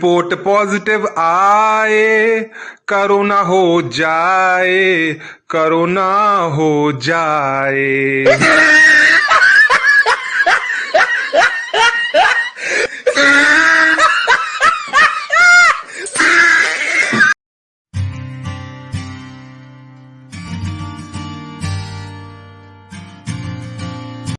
Report positive आए corona हो जाए करोना हो जाए।